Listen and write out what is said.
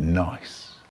nice.